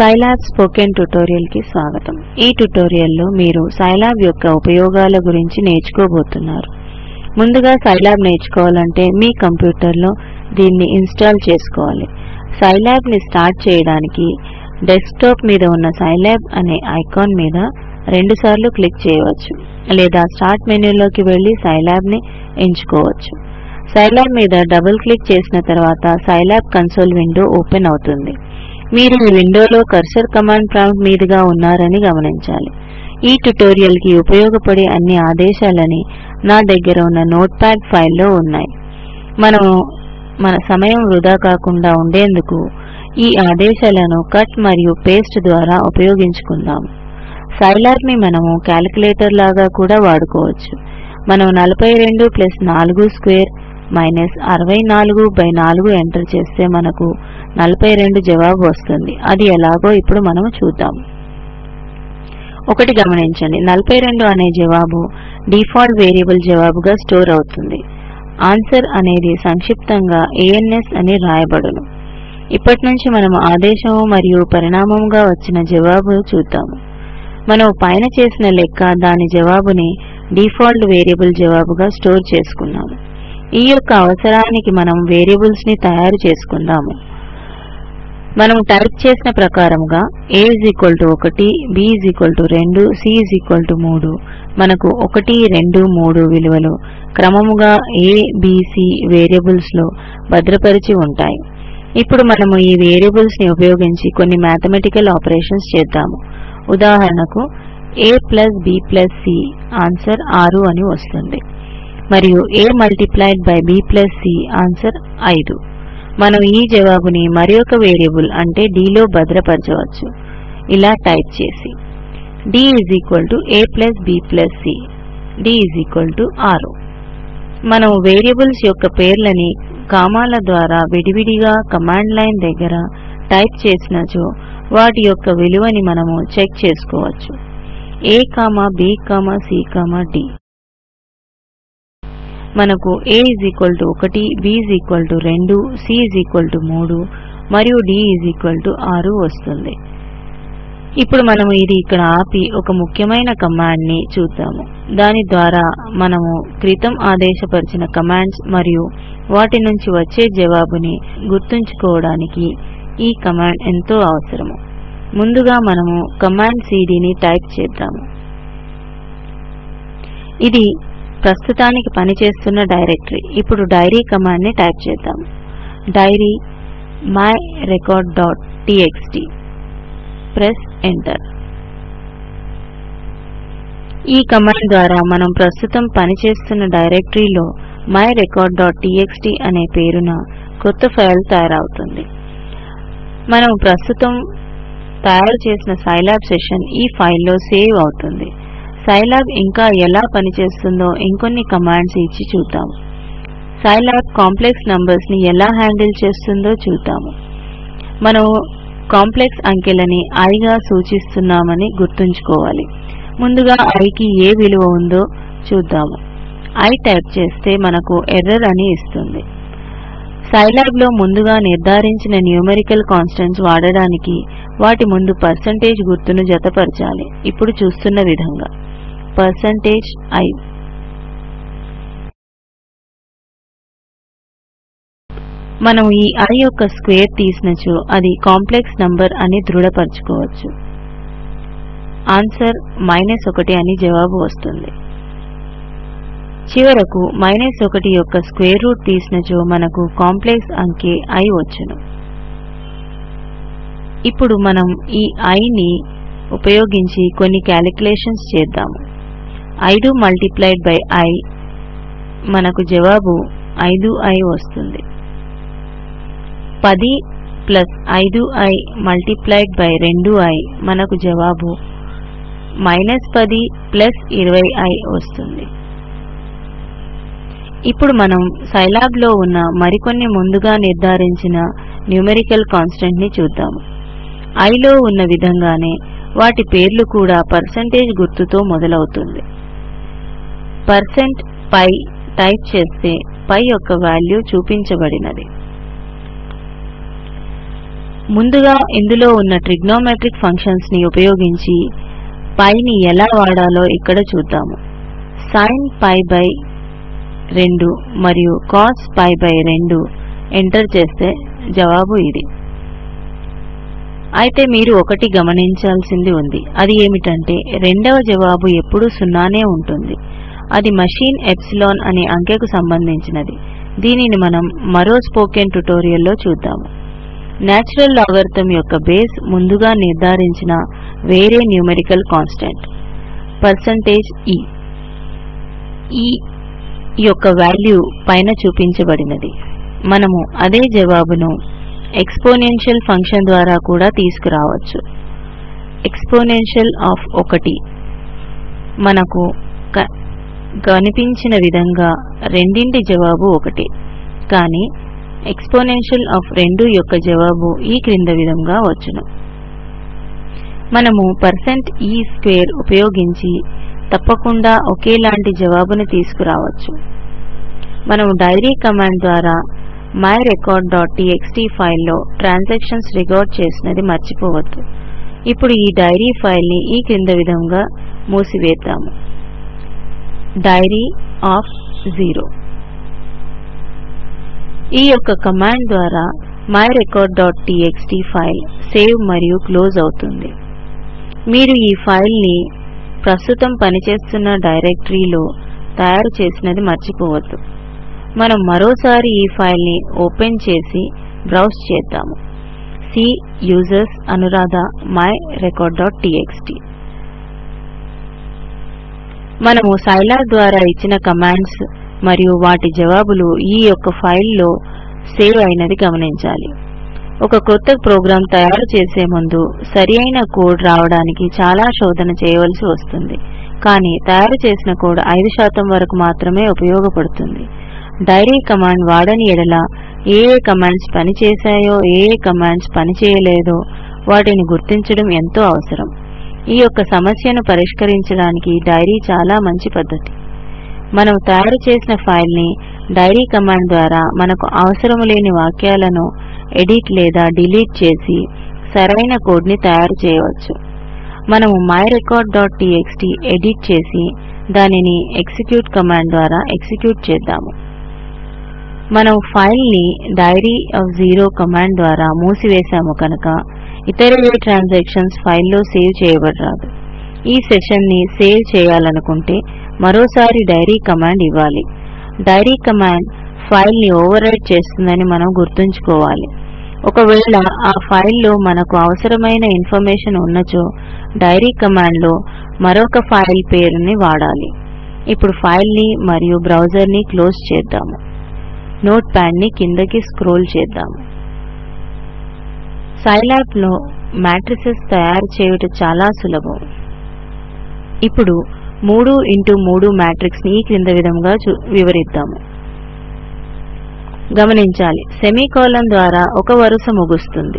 Scilab spoken ట్యుటోరియల్కి స్వాగతం. ఈ ట్యుటోరియల్లో మీరు సైలాబ్ యొక్క ఉపయోగాల గురించి నేర్చుకోబోతున్నారు. ముందుగా సైలాబ్ నేర్చుకోవాలంటే మీ కంప్యూటర్లో దీన్ని ఇన్స్టాల్ చేసుకోవాలి. సైలాబ్ని స్టార్ట్ చేయడానికి డెస్క్టాప్ మీద ఉన్న సైలాబ్ అనే ఐకాన్ మీద రెండుసార్లు క్లిక్ చేయవచ్చు లేదా స్టార్ట్ మెనూలోకి వెళ్ళి సైలాబ్ని ఎంచుకోవచ్చు. సైలాబ్ మీద డబుల్ క్లిక్ చేసిన తర్వాత సైలాబ్ కన్సోల్ విండో ఓపెన్ అవుతుంది. మీరు ఈ విండోలో కర్సర్ కమాండ్ ప్రాంప్ట్ మీదుగా ఉన్నారని గమనించాలి. ఈ ట్యుటోరియల్కి ఉపయోగపడే అన్ని ఆదేశాలని నా దగ్గర ఉన్న నోట్ ప్యాడ్ ఫైల్లో ఉన్నాయి. మనము మన సమయం వృధా కాకుండా ఉండేందుకు ఈ ఆదేశాలను కట్ మరియు పేస్ట్ ద్వారా ఉపయోగించుకుందాం. సైలాబ్ని మనము క్యాలిక్యులేటర్ లాగా కూడా వాడుకోవచ్చు. మనం 42 plus 4 square minus 64 by 4 enter చేస్తే మనకు 42 జవాబు వస్తుంది. అది ఎలాగో ఇప్పుడు మనం చూద్దాం. ఒకటి గమనించండి. 42 అనే జవాబు డిఫాల్ట్ వేరియబుల్ జవాబుగా స్టోర్ అవుతుంది. ఆన్సర్ అనేది సంక్షిప్తంగా ఏఎన్ఎస్ అని రాయబడును. ఇప్పటి నుంచి మనము ఆదేశము మరియు పరిణామముగా వచ్చిన జవాబు చూద్దాము మనం పైన చేసిన లెక్క దాని జవాబుని డిఫాల్ట్ వేరియబుల్ జవాబుగా స్టోర్ చేసుకున్నాము. ఈ యొక్క అవసరానికి మనం వేరియబుల్స్ని తయారు చేసుకుందాము. మనం టైప్ చేసిన ప్రకారముగా a 1 b 2 c 3 మనకు 1 2 3 విలువలు క్రమముగా a b c వేరియబుల్స్లో భద్రపరిచి ఉంటాయి. ఇప్పుడు మనము ఈ వేరియబుల్స్ని ఉపయోగించి కొన్ని మ్యాథమెటికల్ ఆపరేషన్స్ చేద్దాము. ఉదాహరణకు a plus b plus c answer 6 అని వస్తుంది. మరియు a multiplied by b plus c answer 5 మనం ఈ జవాబుని మరొక వేరియబుల్ అంటే d లో భద్రపరచవచ్చు. ఇలా టైప్ చేసి d a plus b plus c d 6 మనం వేరియబుల్స్ యొక్క పేర్లని కామాల ద్వారా విడివిడిగా కమాండ్ లైన్ దగ్గర టైప్ చేసినచో వాటి యొక్క విలువని మనము చెక్ చేసుకోవచ్చు. A b c d. మనకు a 1 b 2 c 3 మరియు d 6 వస్తుంది. ఇప్పుడు మనము ఇది ఇక్కడ ఆపి ఒక ముఖ్యమైన కమాండ్ని చూద్దాము. దాని ద్వారా మనము క్రితం ఆదేశపరిచిన కమాండ్స్ మరియు వాటి నుంచి వచ్చే జవాబుని గుర్తుంచుకోవడానికి ఈ కమాండ్ ఎంతో అవసరము. ముందుగా మనము కమాండ్ cd ని టైప్ చేద్దాము. ఇది ప్రస్తుతానికి పనిచేస్తున్న డైరెక్టరీ. ఇప్పుడు డైరీ కమాండ్ని టైప్ చేద్దాం. Diary my record dot TXT press enter. ఈ కమాండ్ ద్వారా మనం ప్రస్తుతం పనిచేస్తున్న డైరెక్టరీలో మై రికార్డ్ డాట్ టీఎక్స్టీ అనే పేరున కొత్త ఫైల్ తయారవుతుంది. మనం ప్రస్తుతం తయారు చేసిన సైలాబ్ సెషన్ ఈ ఫైల్లో సేవ్ అవుతుంది. సైలాబ్ ఇంకా ఎలా పనిచేస్తుందో ఇంకొన్ని కమాండ్స్ ఇచ్చి చూద్దాం. సైలాబ్ కాంప్లెక్స్ నంబర్స్ని ఎలా హ్యాండిల్ చేస్తుందో చూద్దాము మనం కాంప్లెక్స్ అంకెలని ఐగా సూచిస్తున్నామని గుర్తుంచుకోవాలి. ముందుగా ఐకి ఏ విలువ ఉందో చూద్దాము ఐ టైప్ చేస్తే మనకు ఎర్రర్ అని ఇస్తుంది. సైలాబ్లో ముందుగా నిర్ధారించిన న్యూమెరికల్ కాన్స్టెంట్స్ వాడడానికి వాటి ముందు పర్సంటేజ్ గుర్తును జతపరచాలి. ఇప్పుడు చూస్తున్న విధంగా. Percentage i. మనం ఈ i యొక్క స్క్వేర్ తీసినచో అది కాంప్లెక్స్ నంబర్ అని దృఢపరచుకోవచ్చు. ఆన్సర్ మైనస్ ఒకటి అని జవాబు వస్తుంది. చివరకు మైనస్ ఒకటి యొక్క స్క్వేర్ రూట్ తీసినచో మనకు కాంప్లెక్స్ అంకె i వచ్చును. ఇప్పుడు మనం ఈ i ని ఉపయోగించి కొన్ని క్యాలిక్యులేషన్స్ చేద్దాము. ఐదు మల్టిప్లైడ్ బై ఐ మనకు జవాబు 5i వస్తుంది. పది ప్లస్ ఐదు ఐ మల్టిప్లైడ్ బై రెండు ఐ మనకు జవాబు మైనస్ పది ప్లస్ 20i వస్తుంది. ఇప్పుడు మనం సైలాబ్లో ఉన్న మరికొన్ని ముందుగా నిర్ధారించిన న్యూమెరికల్ కాన్స్టెంట్ని చూద్దాము ఐలో ఉన్న విధంగానే వాటి పేర్లు కూడా పర్సంటేజ్ గుర్తుతో మొదలవుతుంది. పర్సెంట్ పై టైప్ చేస్తే పై యొక్క వాల్యూ చూపించబడినది. ముందుగా ఇందులో ఉన్న ట్రిగ్నోమెట్రిక్ ఫంక్షన్స్ని ఉపయోగించి పైని ఎలా వాడాలో ఇక్కడ చూద్దాము. సైన్ పై బై రెండు మరియు cos పై బై రెండు ఎంటర్ చేస్తే జవాబు ఇది. అయితే మీరు ఒకటి గమనించాల్సింది ఉంది. అది ఏమిటంటే రెండవ జవాబు ఎప్పుడూ సున్నానే ఉంటుంది. అది మషీన్ ఎప్సిలాన్ అనే అంకెకు సంబంధించినది. దీనిని మనం మరో స్పోకెన్ ట్యుటోరియల్లో చూద్దాము. నేచురల్ లాగర్థం యొక్క బేస్ ముందుగా నిర్ధారించిన వేరే న్యూమెరికల్ కాన్స్టెంట్. పర్సంటేజ్ ఈ ఈ యొక్క వాల్యూ పైన చూపించబడినది. మనము అదే జవాబును ఎక్స్పోనెన్షియల్ ఫంక్షన్ ద్వారా కూడా తీసుకురావచ్చు. ఎక్స్పోనెన్షియల్ ఆఫ్ ఒకటి. మనకు కనిపించిన విధంగా రెండింటి జవాబు ఒకటే. కానీ ఎక్స్పోనెన్షియల్ ఆఫ్ రెండు యొక్క జవాబు ఈ క్రింద విధంగా వచ్చును. మనము పర్సెంట్ ఈ స్క్వేర్ ఉపయోగించి తప్పకుండా ఒకేలాంటి జవాబుని తీసుకురావచ్చు. మనము డైరీ కమాండ్ ద్వారా మై రికార్డ్ డాట్ టీఎక్స్టీ ఫైల్లో ట్రాన్సాక్షన్స్ రికార్డ్ చేసినది మర్చిపోవద్దు. ఇప్పుడు ఈ డైరీ ఫైల్ని ఈ క్రింద విధంగా మూసివేద్దాము. Diary of zero. ఈ యొక్క కమాండ్ ద్వారా my record dot TXT file save మరియు క్లోజ్ అవుతుంది. మీరు ఈ ఫైల్ని ప్రస్తుతం పనిచేస్తున్న డైరెక్టరీలో తయారు చేసినది మర్చిపోవద్దు. మనం మరోసారి ఈ ఫైల్ని ఓపెన్ చేసి బ్రౌజ్ చేద్దాము. C users Anuradha my record dot TXT మనము సైలాబ్ ద్వారా ఇచ్చిన కమాండ్స్ మరియు వాటి జవాబులు ఈ యొక్క ఫైల్లో సేవ్ అయినది గమనించాలి. ఒక కొత్త ప్రోగ్రాం తయారు చేసే ముందు సరి అయిన కోడ్ రావడానికి చాలా శోధన చేయవలసి వస్తుంది. కానీ తయారు చేసిన కోడ్ ఐదు శాతం వరకు మాత్రమే ఉపయోగపడుతుంది. డైరీ కమాండ్ వాడని ఎడల ఏ ఏ కమాండ్స్ పనిచేశాయో ఏ ఏ కమాండ్స్ పనిచేయలేదో వాటిని గుర్తించడం ఎంతో అవసరం. ఈ యొక్క సమస్యను పరిష్కరించడానికి డైరీ చాలా మంచి పద్ధతి. మనం తయారు చేసిన ఫైల్ని డైరీ కమాండ్ ద్వారా మనకు అవసరం లేని వాక్యాలను ఎడిట్ లేదా డిలీట్ చేసి సరైన కోడ్ని తయారు చేయవచ్చు. మనము my record dot TXT edit చేసి దానిని ఎగ్జిక్యూట్ కమాండ్ ద్వారా ఎగ్జిక్యూట్ చేద్దాము. మనం ఫైల్ని డైరీ ఆఫ్ జీరో కమాండ్ ద్వారా మూసివేశాము కనుక ఇతర ఏ ట్రాన్సాక్షన్స్ ఫైల్లో సేవ్ చేయబడరాదు. ఈ సెషన్ని సేవ్ చేయాలనుకుంటే మరోసారి డైరీ కమాండ్ ఇవ్వాలి. డైరీ కమాండ్ ఫైల్ని ఓవర్ రైట్ చేస్తుందని మనం గుర్తుంచుకోవాలి. ఒకవేళ ఆ ఫైల్లో మనకు అవసరమైన ఇన్ఫర్మేషన్ ఉన్నచో డైరీ కమాండ్లో మరొక ఫైల్ పేరుని వాడాలి. ఇప్పుడు ఫైల్ని మరియు బ్రౌజర్ని క్లోజ్ చేద్దాము. నోట్ ప్యాడ్ని కిందకి స్క్రోల్ చేద్దాము. సైలాబ్లో మ్యాట్రిసెస్ తయారు చేయుట చాలా సులభం. ఇప్పుడు మూడు ఇంటూ మూడు మ్యాట్రిక్స్ని ఈ క్రింద విధంగా చూ- వివరిద్దాము. గమనించాలి. సెమీకోలన్ ద్వారా ఒక వరుస ముగుస్తుంది.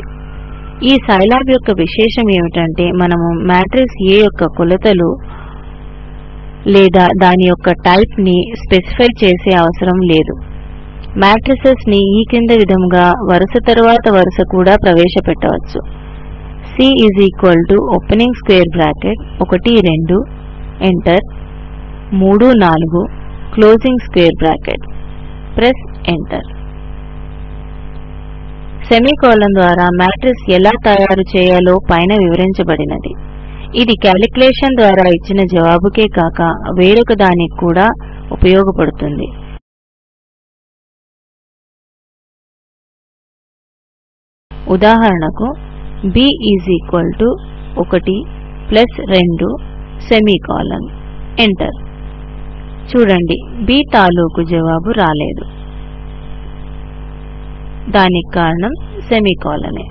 ఈ సైలాబ్ యొక్క విశేషం ఏమిటంటే మనము మ్యాట్రిక్స్ ఏ యొక్క కొలతలు లేదా దాని యొక్క టైప్ని స్పెసిఫై చేసే అవసరం లేదు. మ్యాట్రిసెస్ని ఈ కింద విధంగా వరుస తరువాత వరుస కూడా ప్రవేశపెట్టవచ్చు. C is equal to opening square bracket ఒకటి రెండు ఎంటర్ మూడు నాలుగు closing square bracket press enter semicolon ద్వారా మ్యాట్రిక్స్ ఎలా తయారు చేయాలో పైన వివరించబడినది. ఇది క్యాలిక్యులేషన్ ద్వారా ఇచ్చిన జవాబుకే కాక వేరొక దానికి కూడా ఉపయోగపడుతుంది. ఉదాహరణకు b ఈజ్ ఈక్వల్ టు ఒకటి ప్లస్ రెండు సెమీకాలన్ ఎంటర్ చూడండి b తాలూకు జవాబు రాలేదు. దానికి కారణం సెమీకాలనే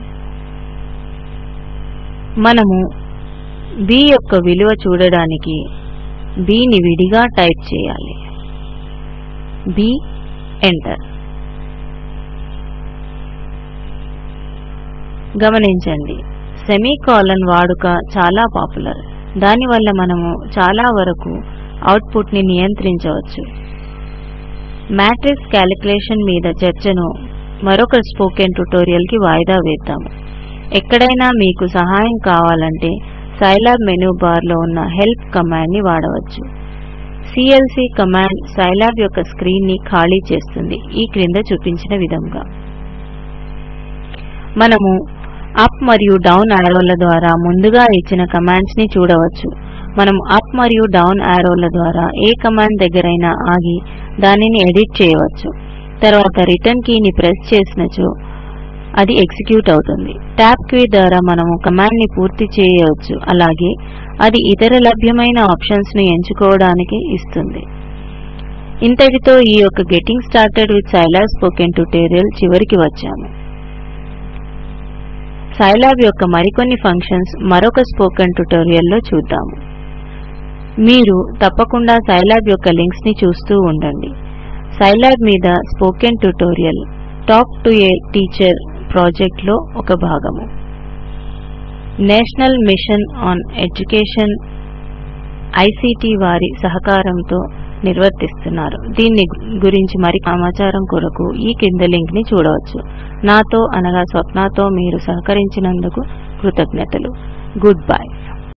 మనము b యొక్క విలువ చూడడానికి b ని విడిగా టైప్ చేయాలి. B ఎంటర్ గమనించండి. సెమీకాలన్ వాడుక చాలా పాపులర్. దానివల్ల మనము చాలా వరకు అవుట్పుట్ని నియంత్రించవచ్చు. మ్యాట్రిక్స్ క్యాలిక్యులేషన్ మీద చర్చను మరొక స్పోకెన్ ట్యుటోరియల్కి వాయిదా వేద్దాము ఎక్కడైనా మీకు సహాయం కావాలంటే సైలాబ్ మెనూ బార్లో ఉన్న హెల్ప్ కమాండ్ని వాడవచ్చు. సిఎల్సి కమాండ్ సైలాబ్ యొక్క స్క్రీన్ని ఖాళీ చేస్తుంది. ఈ క్రింద చూపించిన విధంగా. మనము అప్ మరియు డౌన్ యారోల ద్వారా ముందుగా ఇచ్చిన కమాండ్స్ని చూడవచ్చు. మనం అప్ మరియు డౌన్ యారోల ద్వారా ఏ కమాండ్ దగ్గరైనా ఆగి దానిని ఎడిట్ చేయవచ్చు. తర్వాత రిటర్న్ కీని ప్రెస్ చేసినచో అది ఎగ్జిక్యూట్ అవుతుంది. ట్యాబ్ కీ ద్వారా మనము కమాండ్ని పూర్తి చేయవచ్చు. అలాగే అది ఇతర లభ్యమైన ఆప్షన్స్ను ఎంచుకోవడానికి ఇస్తుంది. ఇంతటితో ఈ యొక్క getting started with Scilab spoken tutorial చివరికి వచ్చాము. సైలాబ్ యొక్క మరికొన్ని ఫంక్షన్స్ మరొక స్పోకెన్ ట్యుటోరియల్లో చూద్దాము మీరు తప్పకుండా సైలాబ్ యొక్క లింక్స్ని చూస్తూ ఉండండి. సైలాబ్ మీద spoken tutorial talk to a teacher ప్రాజెక్ట్లో ఒక భాగము. National mission on education ICT వారి సహకారంతో నిర్వర్తిస్తున్నారు. దీన్ని గురించి మరి సమాచారం కొరకు ఈ కింద లింక్ని చూడవచ్చు. నాతో అనగా స్వప్నతో మీరు సహకరించినందుకు కృతజ్ఞతలు. Good bye.